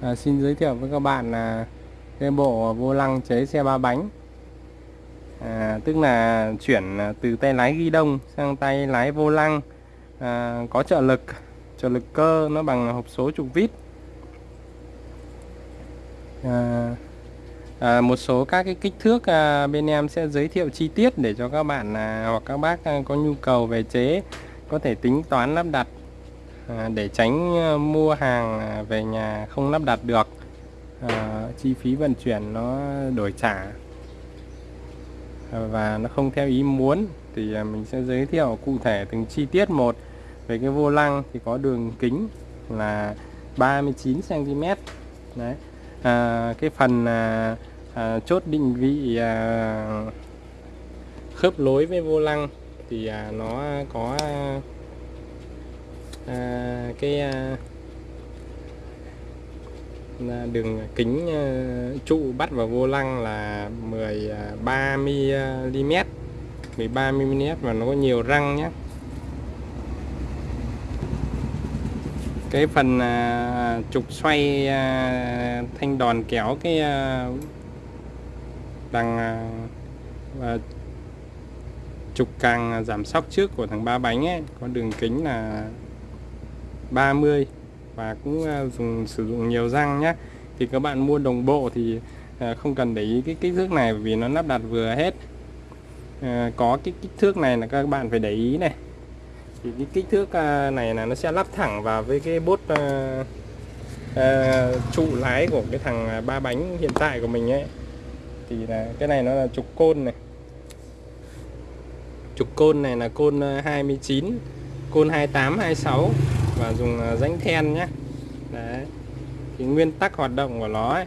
à, xin giới thiệu với các bạn là cái bộ vô lăng chế xe ba bánh. À, tức là chuyển từ tay lái ghi đông sang tay lái vô lăng. À, có trợ lực trợ lực cơ nó bằng hộp số trục vít. À, à, một số các cái kích thước à, bên em sẽ giới thiệu chi tiết để cho các bạn à, hoặc các bác à, có nhu cầu về chế có thể tính toán lắp đặt À, để tránh ờ, mua hàng à, về nhà không lắp đặt được à, chi phí vận chuyển nó đổi trả ờ, và nó không theo ý muốn thì à, mình sẽ giới thiệu cụ thể từng chi tiết một. Về cái vô lăng thì có đường kính là 39 cm đấy. À, cái phần à, à, chốt định vị à, khớp lối với vô lăng thì à, nó có à, cái à, à đường kính à, trụ bắt vào vô lăng là 13 mm 13 mm và nó có nhiều răng nhé cái phần à, trục xoay thanh đòn kéo cái đằng trục càng giảm sóc trước của thằng ba bánh ấy có đường kính là 30 và cũng à, dùng sử dụng nhiều răng nhé thì các bạn mua đồng bộ thì à, không cần để ý cái kích thước này vì nó lắp đặt vừa hết. À, có cái kích thước này là các bạn phải để ý này. Thì cái kích thước à, này là nó sẽ lắp thẳng vào với cái bốt uh, uh, trụ lái của cái thằng ba bánh hiện tại của mình ấy. Thì là cái này nó là trục côn này. Trục côn này là côn 29 côn 28 26 và dùng à, rãnh then nhé. Đấy. Thì nguyên tắc hoạt động của nó ấy,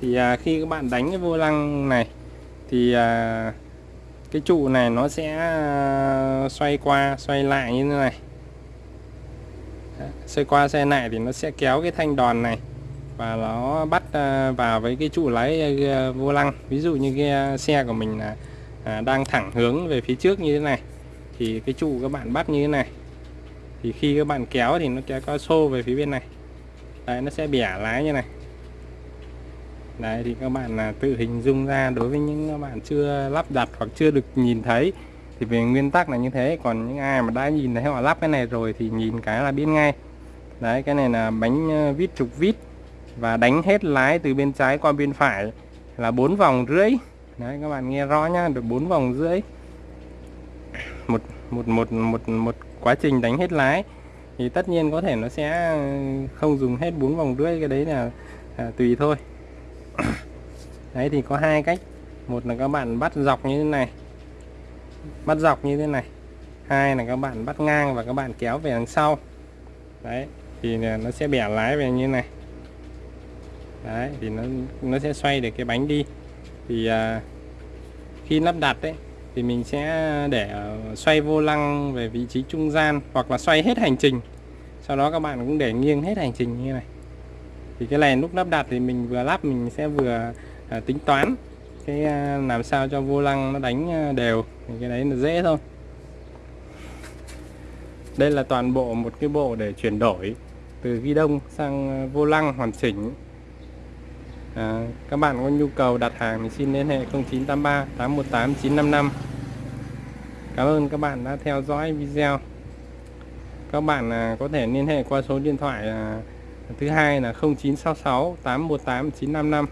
thì à, khi các bạn đánh cái vô lăng này thì à, cái trụ này nó sẽ à, xoay qua xoay lại như thế này. Xoay qua xoay lại thì nó sẽ kéo cái thanh đòn này và nó bắt à, vào với cái trụ lái à, vô lăng. Ví dụ như cái xe của mình là à, đang thẳng hướng về phía trước như thế này thì cái trụ các bạn bắt như thế này thì khi các bạn kéo thì nó sẽ có xô về phía bên này. Đấy, nó sẽ bẻ lái như này. Đấy, thì các bạn là tự hình dung ra đối với những các bạn chưa lắp đặt hoặc chưa được nhìn thấy thì về nguyên tắc là như thế. Còn những ai mà đã nhìn thấy họ lắp cái này rồi thì nhìn cái là biết ngay. Đấy, cái này là bánh ờ, vít trục vít và đánh hết lái từ bên trái qua bên phải là bốn vòng rưỡi. Đấy, các bạn nghe rõ nhá, được bốn vòng rưỡi. Một một một một một quá trình đánh hết lái thì tất nhiên có thể nó sẽ ừ, không dùng hết bốn vòng rưỡi cái đấy là à, tùy thôi. Đấy thì có hai cách. Một là các bạn bắt dọc như thế này bắt dọc như thế này. Hai là các bạn bắt ngang và các bạn kéo về đằng sau. Đấy thì nó sẽ bẻ lái về như thế này. Đấy thì nó nó sẽ xoay được cái bánh đi. Thì à, khi lắp đặt đấy thì mình sẽ để xoay vô lăng về vị trí trung gian hoặc là xoay hết hành trình. Sau đó các bạn cũng để nghiêng hết hành trình như này. Thì cái này lúc lắp đặt thì mình vừa lắp mình sẽ vừa à, tính toán cái à, làm sao cho vô lăng nó đánh à, đều. Thì cái đấy là dễ thôi. Đây là toàn bộ một cái bộ để chuyển đổi từ ghi đông sang à, vô lăng hoàn chỉnh à, các bạn có nhu cầu đặt hàng thì xin liên hệ 0983 818 955 Cảm ơn các bạn đã theo dõi video. Các bạn à, có thể liên hệ qua số điện thoại à, thứ hai là 0966 818 955